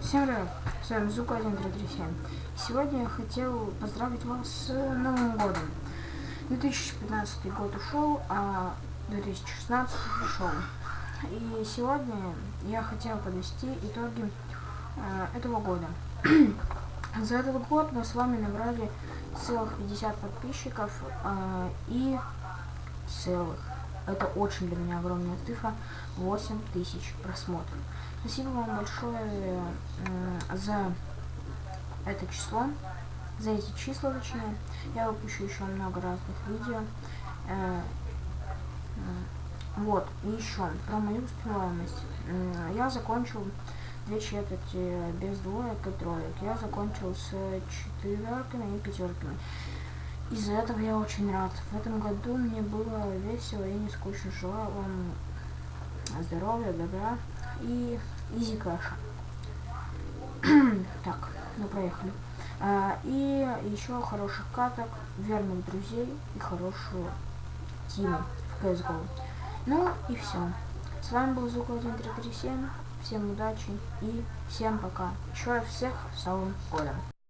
Всем привет, с вами Зука 1337. Сегодня я хотел поздравить вас с Новым годом. 2015 год ушел, а 2016 пришел. И сегодня я хотел подвести итоги э, этого года. За этот год мы с вами набрали целых 50 подписчиков э, и целых это очень для меня огромная цифра. 8 тысяч просмотров. Спасибо вам большое э, за это число, за эти числа точнее. Я выпущу еще много разных видео. Э, э, вот, и еще про мою успеваемость. Я закончил две четверти без двоек и троек. Я закончил с четверками и пятерками. Из-за этого я очень рад. В этом году мне было весело и не скучно. Желаю вам здоровья, добра и изи кэша. так, ну проехали. А, и еще хороших каток, верных друзей и хорошую тиму в CSGO. Ну и все. С вами был Звук 1337. Всем удачи и всем пока. Еще всех с Новым годом.